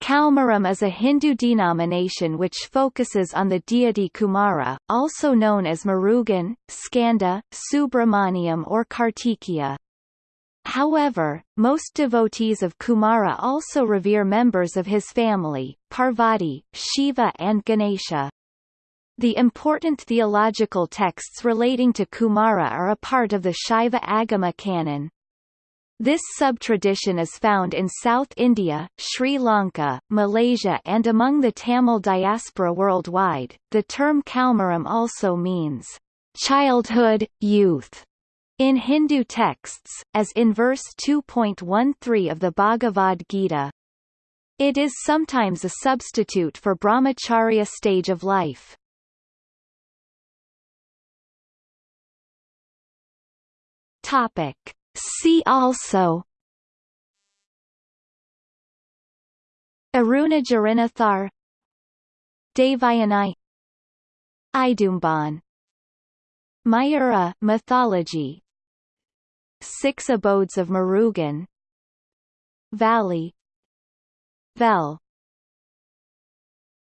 Kaumaram is a Hindu denomination which focuses on the deity Kumara, also known as Murugan, Skanda, Subramaniam or Kartikeya. However, most devotees of Kumara also revere members of his family, Parvati, Shiva and Ganesha. The important theological texts relating to Kumara are a part of the Shaiva Agama canon. This sub-tradition is found in South India, Sri Lanka, Malaysia and among the Tamil diaspora worldwide. The term Kaumaram also means childhood, youth, in Hindu texts, as in verse 2.13 of the Bhagavad Gita. It is sometimes a substitute for brahmacharya stage of life. Topic See also Arunagirinathar Devayani Idumban Mayura mythology Six abodes of Murugan Valli Vel